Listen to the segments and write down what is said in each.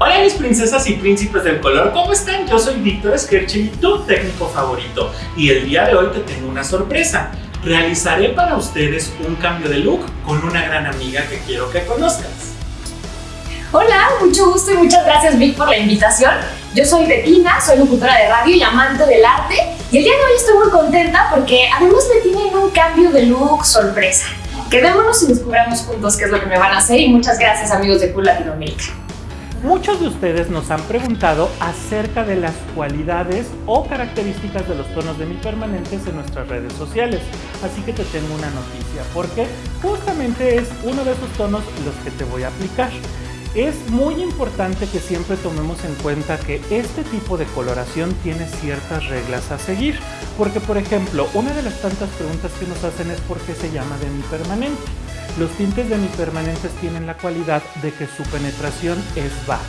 Hola mis princesas y príncipes del color, ¿cómo están? Yo soy Víctor y tu técnico favorito y el día de hoy te tengo una sorpresa. Realizaré para ustedes un cambio de look con una gran amiga que quiero que conozcas. Hola, mucho gusto y muchas gracias Vic por la invitación. Yo soy Bettina, soy locutora de radio y amante del arte y el día de hoy estoy muy contenta porque además me tienen un cambio de look sorpresa. Quedémonos y descubramos juntos qué es lo que me van a hacer y muchas gracias amigos de Cool Latinoamérica. Muchos de ustedes nos han preguntado acerca de las cualidades o características de los tonos de mi permanentes en nuestras redes sociales. Así que te tengo una noticia, porque justamente es uno de esos tonos los que te voy a aplicar. Es muy importante que siempre tomemos en cuenta que este tipo de coloración tiene ciertas reglas a seguir, porque por ejemplo, una de las tantas preguntas que nos hacen es por qué se llama de mi permanente. Los tintes demipermanentes tienen la cualidad de que su penetración es baja.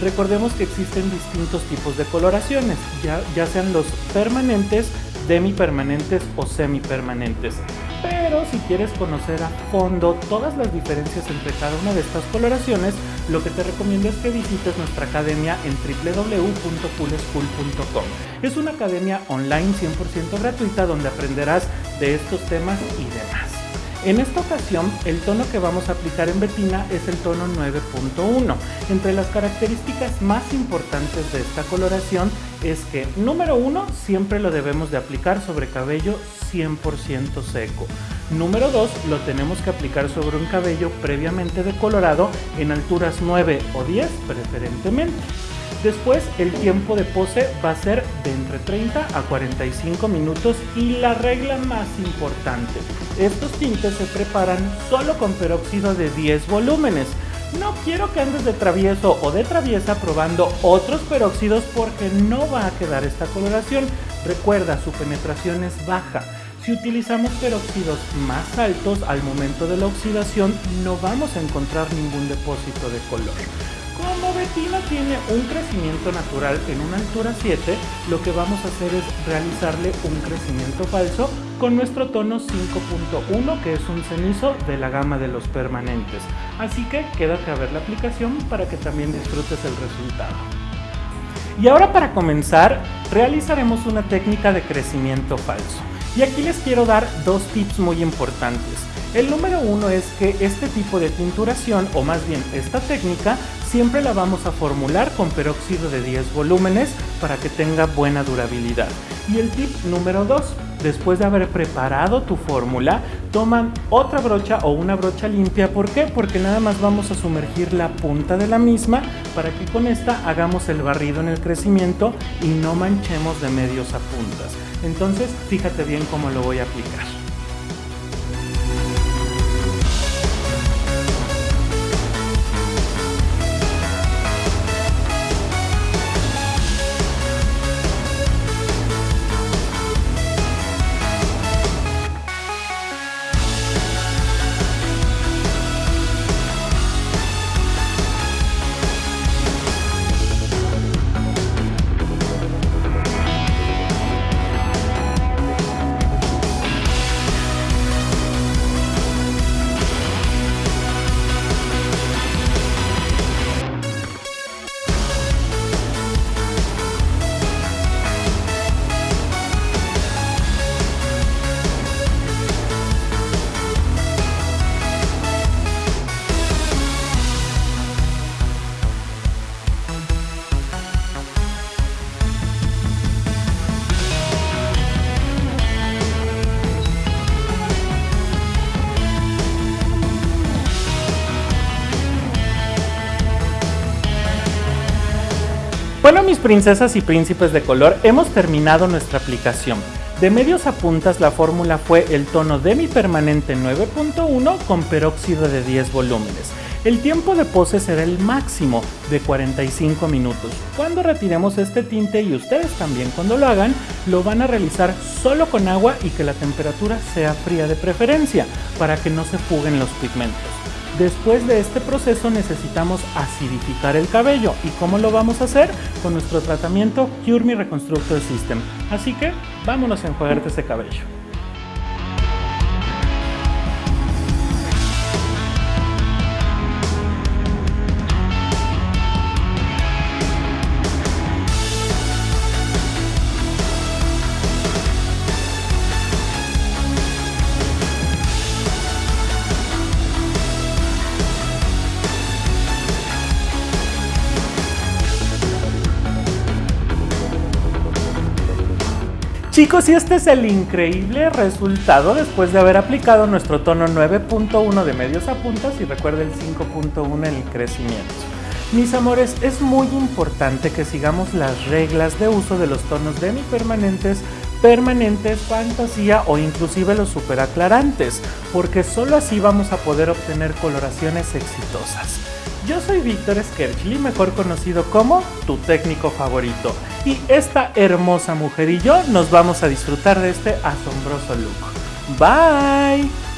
Recordemos que existen distintos tipos de coloraciones, ya, sean los permanentes, demipermanentes o semipermanentes. Pero si quieres conocer a fondo todas las diferencias entre cada una de estas coloraciones, lo que te recomiendo es que visites nuestra academia en www.coolschool.com. Es una academia online 100% gratuita donde aprenderás de estos temas y demás. En esta ocasión, el tono que vamos a aplicar en Betina es el tono 9.1. Entre las características más importantes de esta coloración es que, número uno, siempre lo debemos de aplicar sobre cabello 100% seco. Número 2, lo tenemos que aplicar sobre un cabello previamente decolorado en alturas 9 o 10 preferentemente. Después el tiempo de pose va a ser de entre 30 a 45 minutos y la regla más importante, estos tintes se preparan solo con peróxido de 10 volúmenes. No quiero que andes de travieso o de traviesa probando otros peróxidos porque no va a quedar esta coloración. Recuerda, su penetración es baja. Si utilizamos peróxidos más altos al momento de la oxidación no vamos a encontrar ningún depósito de color. Como Betina tiene un crecimiento natural en una altura 7, lo que vamos a hacer es realizarle un crecimiento falso con nuestro tono 5.1 que es un cenizo de la gama de los permanentes. Así que quédate a ver la aplicación para que también disfrutes el resultado. Y ahora para comenzar, realizaremos una técnica de crecimiento falso. Y aquí les quiero dar dos tips muy importantes. El número uno es que este tipo de tinturación, o más bien esta técnica, siempre la vamos a formular con peróxido de 10 volúmenes para que tenga buena durabilidad. Y el tip número 2, después de haber preparado tu fórmula, toman otra brocha o una brocha limpia. ¿Por qué? Porque nada más vamos a sumergir la punta de la misma para que con esta hagamos el barrido en el crecimiento y no manchemos de medios a puntas. Entonces, fíjate bien cómo lo voy a aplicar. Bueno mis princesas y príncipes de color, hemos terminado nuestra aplicación. De medios a puntas la fórmula fue el tono demi-permanente 9.1 con peróxido de 10 volúmenes. El tiempo de pose será el máximo de 45 minutos. Cuando retiremos este tinte y ustedes también cuando lo hagan, lo van a realizar solo con agua y que la temperatura sea fría de preferencia para que no se fuguen los pigmentos. Después de este proceso necesitamos acidificar el cabello. ¿Y cómo lo vamos a hacer? Con nuestro tratamiento Cure Me Reconstructor System. Así que vámonos a enjuagarte ese cabello. Chicos, y este es el increíble resultado después de haber aplicado nuestro tono 9.1 de medios a puntas y recuerda el 5.1 el crecimiento. Mis amores, es muy importante que sigamos las reglas de uso de los tonos demi-permanentes, permanentes, fantasía o inclusive los superaclarantes, porque solo así vamos a poder obtener coloraciones exitosas. Yo soy Víctor Skerchli, mejor conocido como tu técnico favorito, y esta hermosa mujer y yo nos vamos a disfrutar de este asombroso look. Bye!